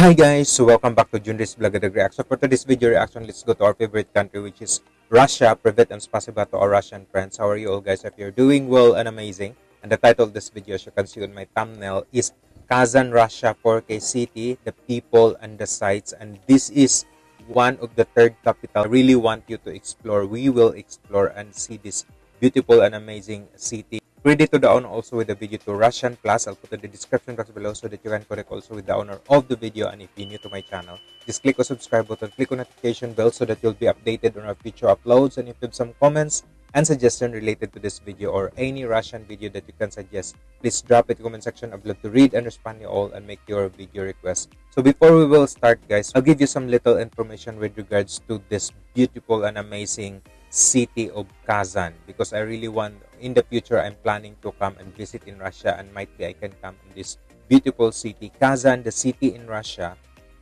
Hi guys, welcome back to Junris Vlog at Reaction. For today's video reaction, let's go to our favorite country which is Russia. Privet and spasiba to our Russian friends. How are you all guys? If you're doing well and amazing. And the title of this video, as you can see on my thumbnail, is Kazan, Russia 4K City, the people and the sights. And this is one of the third capital I really want you to explore. We will explore and see this beautiful and amazing city Credit to the owner also with the video to Russian Plus. I'll put in the description box below so that you can connect also with the owner of the video. And if you're new to my channel, just click on subscribe button, click on notification bell so that you'll be updated on our future uploads. And if you have some comments and suggestion related to this video or any Russian video that you can suggest, please drop it in the comment section. I'd love to read and respond to you all and make your video request. So before we will start guys, I'll give you some little information with regards to this beautiful and amazing city of Kazan because I really want in the future I'm planning to come and visit in Russia and might be I can come in this beautiful city. Kazan, the city in Russia,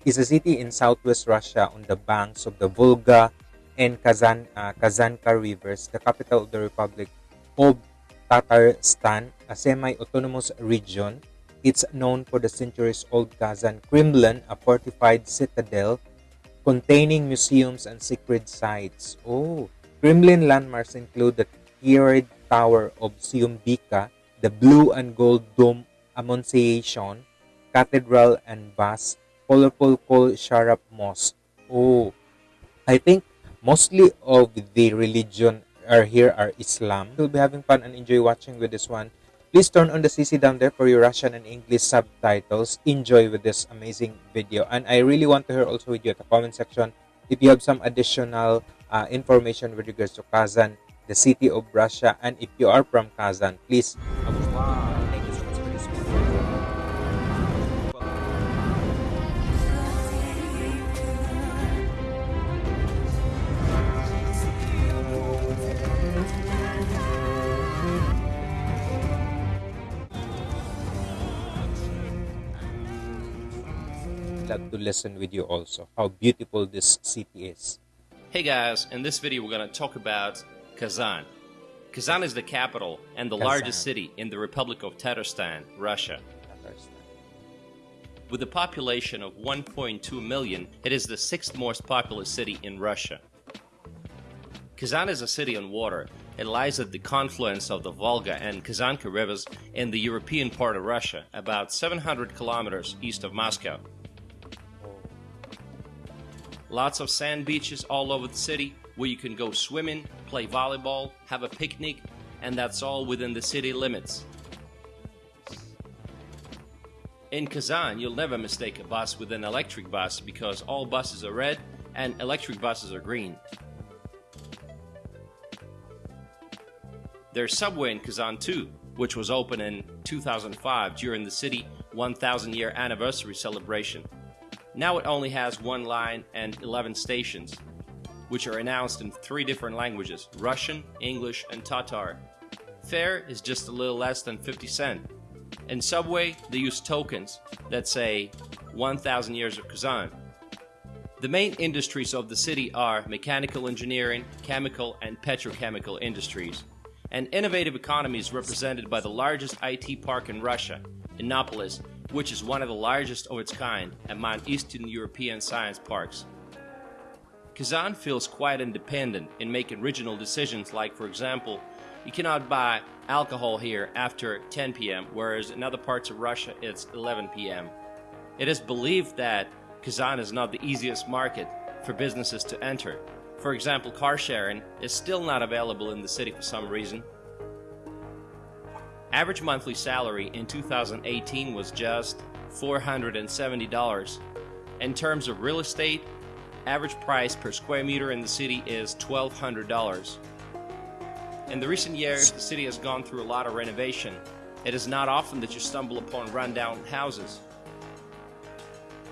is a city in southwest Russia on the banks of the Volga and Kazan uh, Kazanka rivers, the capital of the Republic of Tatarstan, a semi-autonomous region. It's known for the centuries-old Kazan Kremlin, a fortified citadel containing museums and sacred sites. Oh, Kremlin landmarks include the tiered tower of Syuyumbike, the blue and gold dome Annunciation, cathedral and bas, colorful Kul Sharif Mosque. Oh, I think mostly of the religion are here are Islam. You'll be having fun and enjoy watching with this one. Please turn on the CC down there for your Russian and English subtitles. Enjoy with this amazing video. And I really want to hear also with you at the comment section if you have some additional uh, information with regards to Kazan, the city of Russia, and if you are from Kazan, please. to listen with you also how beautiful this city is Hey guys, in this video we're going to talk about Kazan. Kazan is the capital and the Kazan. largest city in the Republic of Tatarstan, Russia. With a population of 1.2 million, it is the sixth most populous city in Russia. Kazan is a city on water. It lies at the confluence of the Volga and Kazanka rivers in the European part of Russia, about 700 kilometers east of Moscow. Lots of sand beaches all over the city where you can go swimming, play volleyball, have a picnic, and that's all within the city limits. In Kazan, you'll never mistake a bus with an electric bus because all buses are red and electric buses are green. There's subway in Kazan too, which was opened in 2005 during the city 1000 year anniversary celebration. Now it only has one line and 11 stations, which are announced in three different languages Russian, English, and Tatar. Fare is just a little less than 50 cent. In Subway, they use tokens that say 1000 years of Kazan. The main industries of the city are mechanical engineering, chemical, and petrochemical industries. An innovative economy is represented by the largest IT park in Russia, Innopolis, which is one of the largest of its kind among Eastern European science parks. Kazan feels quite independent in making original decisions like, for example, you cannot buy alcohol here after 10 p.m., whereas in other parts of Russia it's 11 p.m. It is believed that Kazan is not the easiest market for businesses to enter. For example, car sharing is still not available in the city for some reason, Average monthly salary in 2018 was just $470. In terms of real estate, average price per square meter in the city is $1,200. In the recent years, the city has gone through a lot of renovation. It is not often that you stumble upon rundown houses.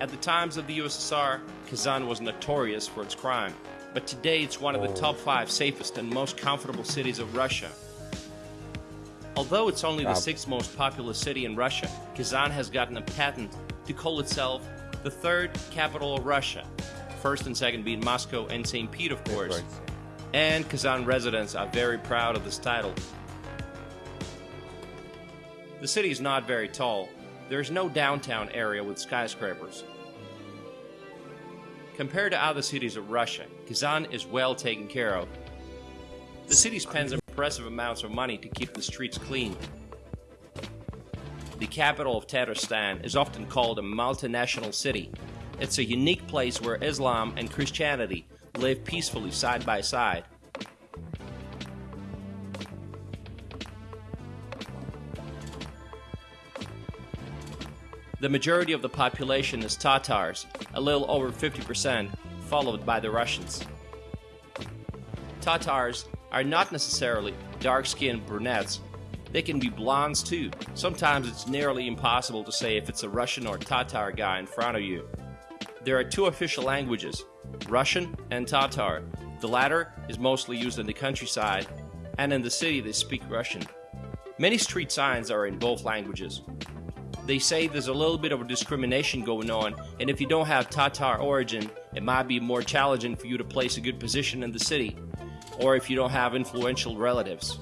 At the times of the USSR, Kazan was notorious for its crime, but today it's one of the top five safest and most comfortable cities of Russia. Although it's only the sixth most populous city in Russia, Kazan has gotten a patent to call itself the third capital of Russia, first and second being Moscow and St. Pete, of course. And Kazan residents are very proud of this title. The city is not very tall. There is no downtown area with skyscrapers. Compared to other cities of Russia, Kazan is well taken care of. The city spends impressive amounts of money to keep the streets clean. The capital of Tatarstan is often called a multinational city. It's a unique place where Islam and Christianity live peacefully side by side. The majority of the population is Tatars, a little over 50%, followed by the Russians. Tatars are not necessarily dark-skinned brunettes. They can be blondes too. Sometimes it's nearly impossible to say if it's a Russian or Tatar guy in front of you. There are two official languages, Russian and Tatar. The latter is mostly used in the countryside, and in the city they speak Russian. Many street signs are in both languages. They say there's a little bit of discrimination going on, and if you don't have Tatar origin, it might be more challenging for you to place a good position in the city, or if you don't have influential relatives.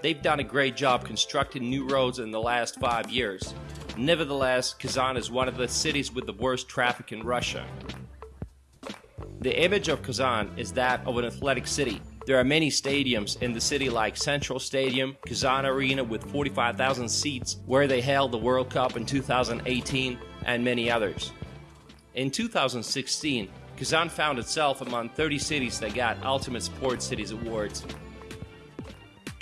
They've done a great job constructing new roads in the last five years. Nevertheless, Kazan is one of the cities with the worst traffic in Russia. The image of Kazan is that of an athletic city. There are many stadiums in the city like Central Stadium, Kazan Arena with 45,000 seats where they held the World Cup in 2018 and many others. In 2016, Kazan found itself among 30 cities that got Ultimate Sports Cities awards.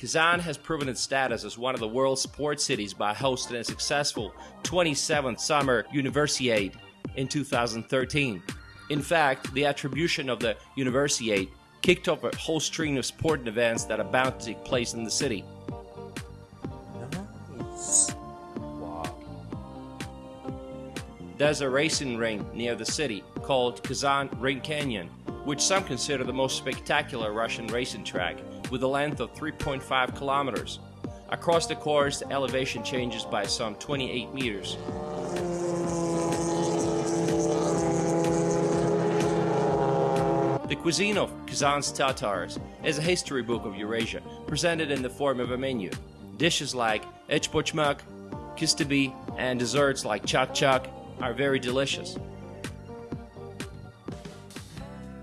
Kazan has proven its status as one of the world's sports cities by hosting a successful 27th Summer Universiade in 2013. In fact, the attribution of the Universiade kicked off a whole string of sporting events that are bound to take place in the city. Nice. Wow. There's a racing ring near the city called Kazan Ring Canyon, which some consider the most spectacular Russian racing track, with a length of 3.5 kilometers. Across the course, the elevation changes by some 28 meters. The cuisine of Kazan's Tatars is a history book of Eurasia, presented in the form of a menu. Dishes like echpochmak, kystyby, and desserts like chak chak are very delicious.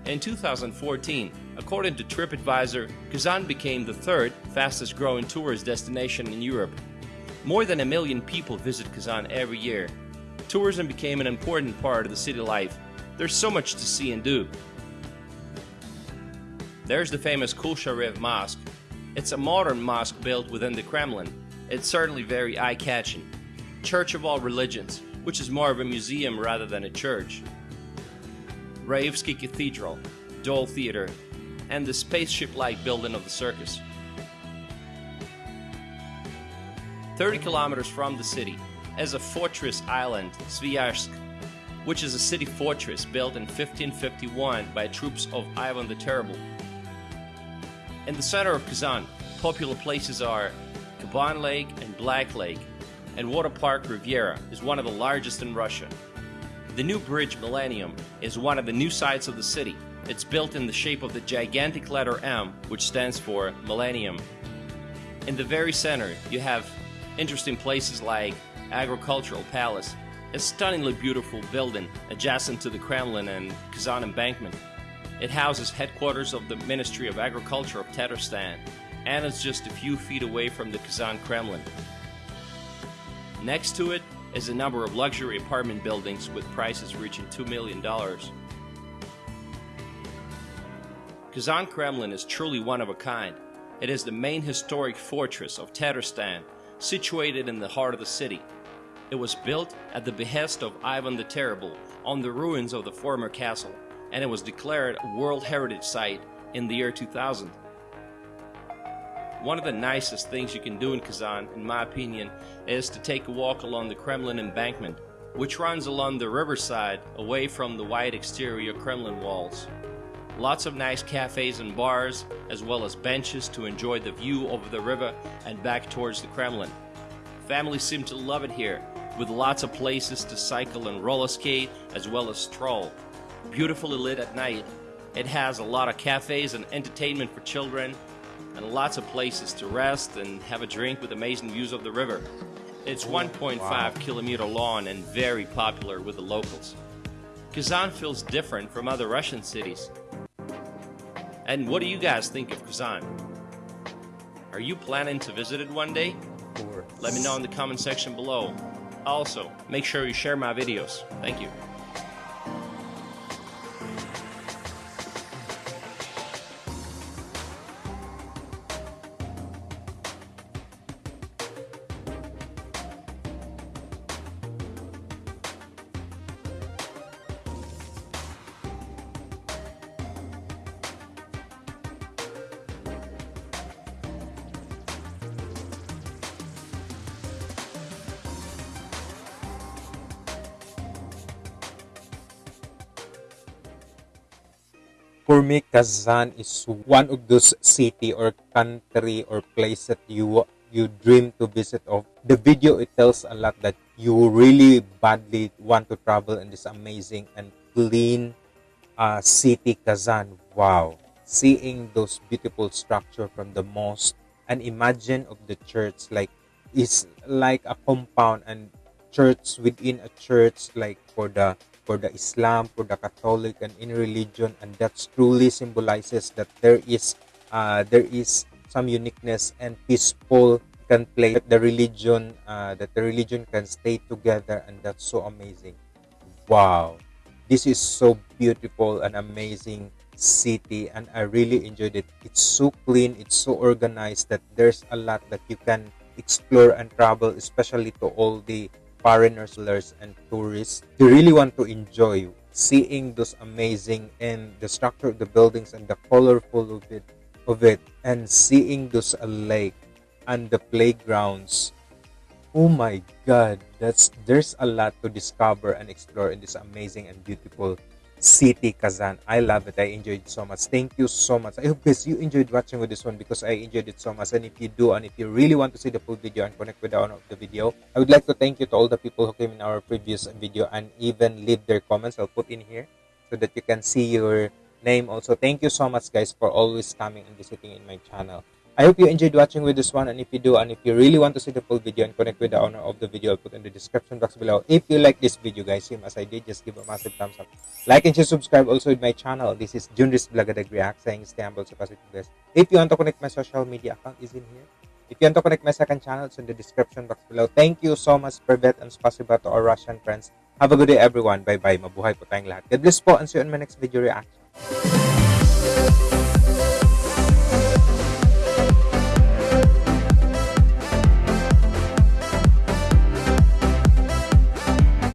In 2014, according to TripAdvisor, Kazan became the third fastest growing tourist destination in Europe. More than a million people visit Kazan every year. Tourism became an important part of the city life. There's so much to see and do. There's the famous Kul Sharif Mosque. It's a modern mosque built within the Kremlin. It's certainly very eye-catching. Church of all religions, which is more of a museum rather than a church. Raevsky Cathedral, Dole Theater, and the spaceship-like building of the circus. 30 kilometers from the city is a fortress island, Sviyazhsk, which is a city fortress built in 1551 by troops of Ivan the Terrible. In the center of Kazan, popular places are Kaban Lake and Black Lake, and Water Park Riviera is one of the largest in Russia. The new bridge Millennium is one of the new sights of the city. It's built in the shape of the gigantic letter M, which stands for Millennium. In the very center, you have interesting places like Agricultural Palace, a stunningly beautiful building adjacent to the Kremlin and Kazan Embankment. It houses headquarters of the Ministry of Agriculture of Tatarstan, and is just a few feet away from the Kazan Kremlin. Next to it is a number of luxury apartment buildings with prices reaching $2 million. Kazan Kremlin is truly one of a kind. It is the main historic fortress of Tatarstan, situated in the heart of the city. It was built at the behest of Ivan the Terrible on the ruins of the former castle, and it was declared a World Heritage Site in the year 2000. One of the nicest things you can do in Kazan, in my opinion, is to take a walk along the Kremlin embankment, which runs along the riverside away from the white exterior Kremlin walls. Lots of nice cafes and bars, as well as benches to enjoy the view over the river and back towards the Kremlin. Families seem to love it here, with lots of places to cycle and roller skate, as well as stroll. Beautifully lit at night, it has a lot of cafes and entertainment for children, and lots of places to rest and have a drink with amazing views of the river. It's 1.5 wow. kilometer long and very popular with the locals. Kazan feels different from other Russian cities. And what do you guys think of Kazan? Are you planning to visit it one day? Let me know in the comment section below. Also, make sure you share my videos. Thank you. For me, Kazan is one of those city or country or place that you you dream to visit of. The video it tells a lot that you really badly want to travel in this amazing and clean uh, city, Kazan. Wow, seeing those beautiful structure from the mosque and imagine of the church like is like a compound and church within a church like for the for the Islam, for the Catholic, and in religion, and that truly symbolizes that there is uh, there is some uniqueness and peaceful can play the religion uh, that the religion can stay together, and that's so amazing. Wow, this is so beautiful and amazing city, and I really enjoyed it. It's so clean, it's so organized that there's a lot that you can explore and travel, especially to all the foreigners, and tourists. They really want to enjoy seeing those amazing and the structure of the buildings and the colorful of it of it and seeing those uh, lake and the playgrounds oh my god that's there's a lot to discover and explore in this amazing and beautiful City Kazan. I love it. I enjoyed so much. Thank you so much. I hope guys you enjoyed watching with this one because I enjoyed it so much. And if you do, and if you really want to see the full video and connect with the owner of the video, I would like to thank you to all the people who came in our previous video and even leave their comments. I'll put in here so that you can see your name also. Thank you so much guys for always coming and visiting in my channel. I hope you enjoyed watching with this one and if you do and if you really want to see the full video and connect with the owner of the video I'll put in the description box below. If you like this video guys, same as I did, just give a massive thumbs up. Like and share, subscribe also with my channel. This is Junris Blagadag React saying stay humble, so positive guys. If you want to connect my social media account is in here. If you want to connect my second channel, it's in the description box below. Thank you so much, Privet, and spasiba to our Russian friends. Have a good day everyone. Bye-bye. Mabuhay po tayong lahat. God bless po and see you in my next video reaction.